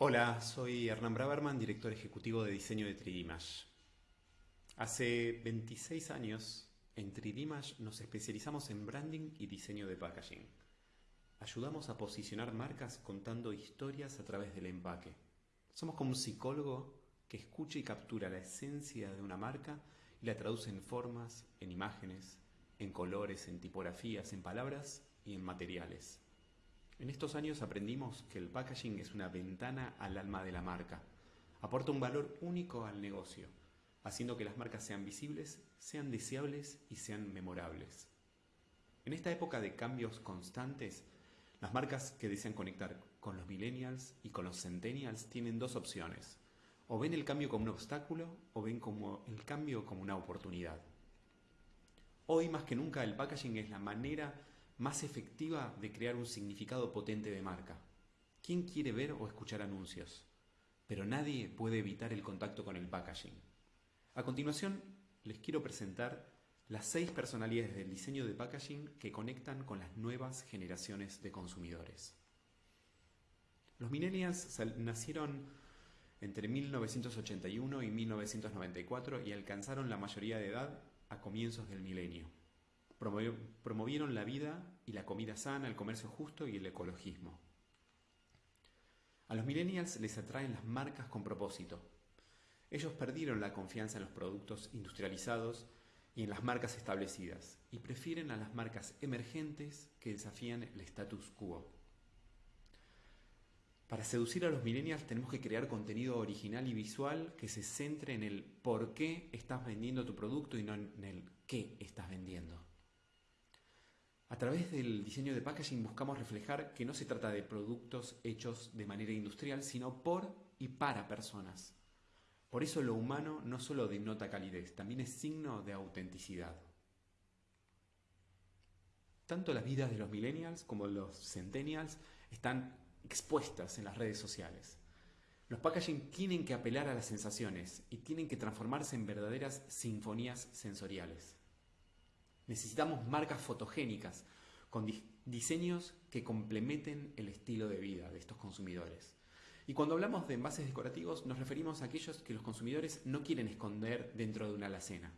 Hola, soy Hernán Braverman, director ejecutivo de diseño de 3D Hace 26 años en 3D nos especializamos en branding y diseño de packaging. Ayudamos a posicionar marcas contando historias a través del empaque. Somos como un psicólogo que escucha y captura la esencia de una marca y la traduce en formas, en imágenes, en colores, en tipografías, en palabras y en materiales. En estos años aprendimos que el packaging es una ventana al alma de la marca. Aporta un valor único al negocio, haciendo que las marcas sean visibles, sean deseables y sean memorables. En esta época de cambios constantes, las marcas que desean conectar con los millennials y con los centennials tienen dos opciones. O ven el cambio como un obstáculo o ven como el cambio como una oportunidad. Hoy más que nunca el packaging es la manera más efectiva de crear un significado potente de marca. ¿Quién quiere ver o escuchar anuncios? Pero nadie puede evitar el contacto con el packaging. A continuación, les quiero presentar las seis personalidades del diseño de packaging que conectan con las nuevas generaciones de consumidores. Los millennials nacieron entre 1981 y 1994 y alcanzaron la mayoría de edad a comienzos del milenio promovieron la vida y la comida sana, el comercio justo y el ecologismo. A los millennials les atraen las marcas con propósito. Ellos perdieron la confianza en los productos industrializados y en las marcas establecidas y prefieren a las marcas emergentes que desafían el status quo. Para seducir a los millennials tenemos que crear contenido original y visual que se centre en el por qué estás vendiendo tu producto y no en el qué estás vendiendo. A través del diseño de packaging buscamos reflejar que no se trata de productos hechos de manera industrial, sino por y para personas. Por eso lo humano no solo denota calidez, también es signo de autenticidad. Tanto las vidas de los millennials como los centennials están expuestas en las redes sociales. Los packaging tienen que apelar a las sensaciones y tienen que transformarse en verdaderas sinfonías sensoriales. Necesitamos marcas fotogénicas con diseños que complementen el estilo de vida de estos consumidores. Y cuando hablamos de envases decorativos nos referimos a aquellos que los consumidores no quieren esconder dentro de una alacena.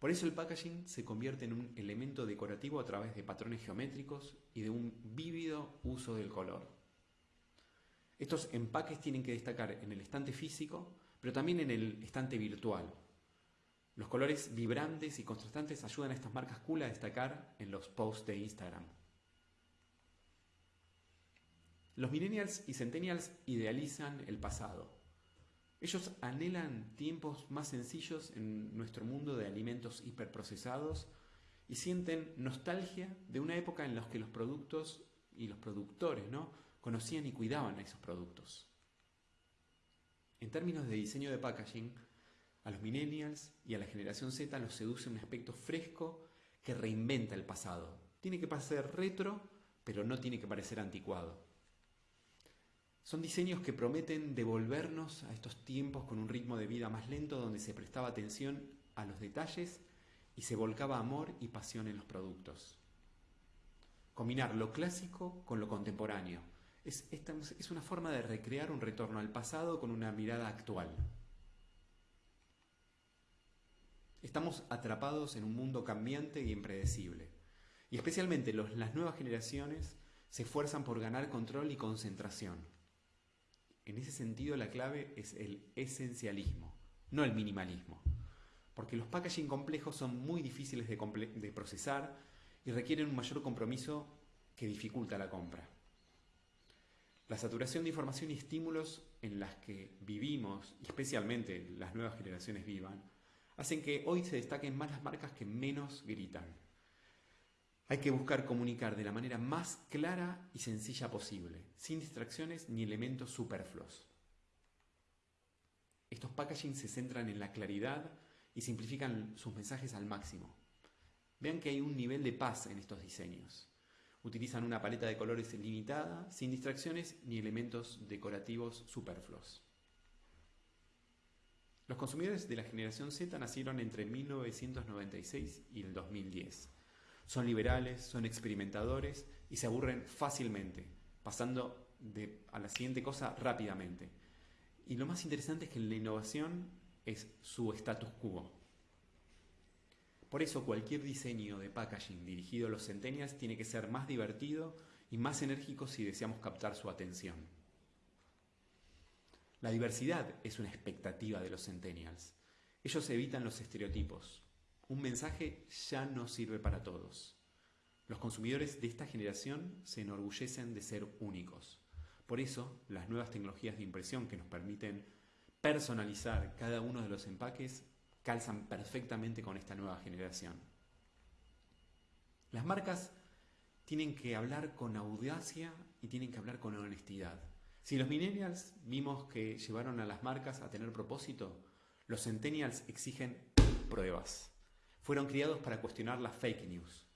Por eso el packaging se convierte en un elemento decorativo a través de patrones geométricos y de un vívido uso del color. Estos empaques tienen que destacar en el estante físico, pero también en el estante virtual, los colores vibrantes y contrastantes ayudan a estas marcas cool a destacar en los posts de Instagram. Los millennials y centennials idealizan el pasado. Ellos anhelan tiempos más sencillos en nuestro mundo de alimentos hiperprocesados y sienten nostalgia de una época en la que los productos y los productores ¿no? conocían y cuidaban a esos productos. En términos de diseño de packaging, a los millennials y a la generación Z los seduce un aspecto fresco que reinventa el pasado. Tiene que parecer retro, pero no tiene que parecer anticuado. Son diseños que prometen devolvernos a estos tiempos con un ritmo de vida más lento donde se prestaba atención a los detalles y se volcaba amor y pasión en los productos. Combinar lo clásico con lo contemporáneo. Es, es una forma de recrear un retorno al pasado con una mirada actual. Estamos atrapados en un mundo cambiante y impredecible. Y especialmente las nuevas generaciones se esfuerzan por ganar control y concentración. En ese sentido la clave es el esencialismo, no el minimalismo. Porque los packaging complejos son muy difíciles de, de procesar y requieren un mayor compromiso que dificulta la compra. La saturación de información y estímulos en las que vivimos, y especialmente las nuevas generaciones vivan, hacen que hoy se destaquen más las marcas que menos gritan. Hay que buscar comunicar de la manera más clara y sencilla posible, sin distracciones ni elementos superfluos. Estos packaging se centran en la claridad y simplifican sus mensajes al máximo. Vean que hay un nivel de paz en estos diseños. Utilizan una paleta de colores limitada, sin distracciones ni elementos decorativos superfluos. Los consumidores de la generación Z nacieron entre 1996 y el 2010. Son liberales, son experimentadores y se aburren fácilmente, pasando a la siguiente cosa rápidamente. Y lo más interesante es que la innovación es su status quo. Por eso cualquier diseño de packaging dirigido a los centennials tiene que ser más divertido y más enérgico si deseamos captar su atención. La diversidad es una expectativa de los centennials. Ellos evitan los estereotipos. Un mensaje ya no sirve para todos. Los consumidores de esta generación se enorgullecen de ser únicos. Por eso, las nuevas tecnologías de impresión que nos permiten personalizar cada uno de los empaques calzan perfectamente con esta nueva generación. Las marcas tienen que hablar con audacia y tienen que hablar con honestidad. Si los millennials vimos que llevaron a las marcas a tener propósito, los centennials exigen pruebas. Fueron criados para cuestionar las fake news.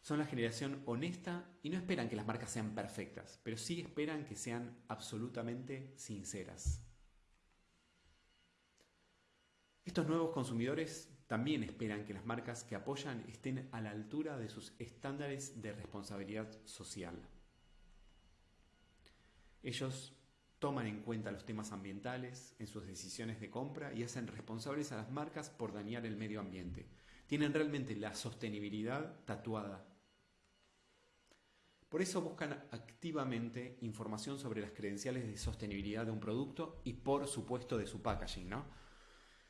Son la generación honesta y no esperan que las marcas sean perfectas, pero sí esperan que sean absolutamente sinceras. Estos nuevos consumidores también esperan que las marcas que apoyan estén a la altura de sus estándares de responsabilidad social. Ellos toman en cuenta los temas ambientales en sus decisiones de compra y hacen responsables a las marcas por dañar el medio ambiente. Tienen realmente la sostenibilidad tatuada. Por eso buscan activamente información sobre las credenciales de sostenibilidad de un producto y por supuesto de su packaging, ¿no?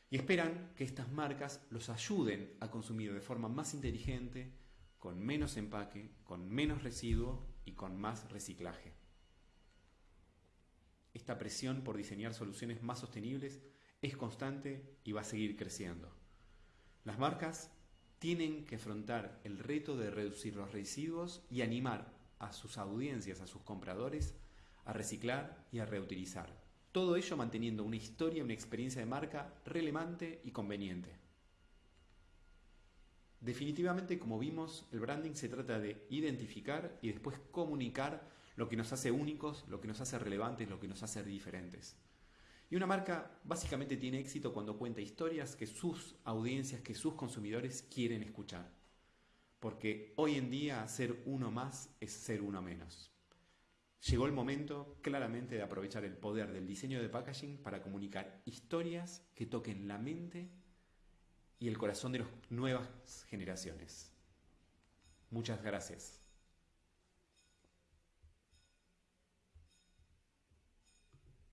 Y esperan que estas marcas los ayuden a consumir de forma más inteligente, con menos empaque, con menos residuo y con más reciclaje. Esta presión por diseñar soluciones más sostenibles es constante y va a seguir creciendo. Las marcas tienen que afrontar el reto de reducir los residuos y animar a sus audiencias, a sus compradores, a reciclar y a reutilizar. Todo ello manteniendo una historia una experiencia de marca relevante y conveniente. Definitivamente, como vimos, el branding se trata de identificar y después comunicar lo que nos hace únicos, lo que nos hace relevantes, lo que nos hace diferentes. Y una marca básicamente tiene éxito cuando cuenta historias que sus audiencias, que sus consumidores quieren escuchar. Porque hoy en día ser uno más es ser uno menos. Llegó el momento claramente de aprovechar el poder del diseño de packaging para comunicar historias que toquen la mente y el corazón de las nuevas generaciones. Muchas gracias.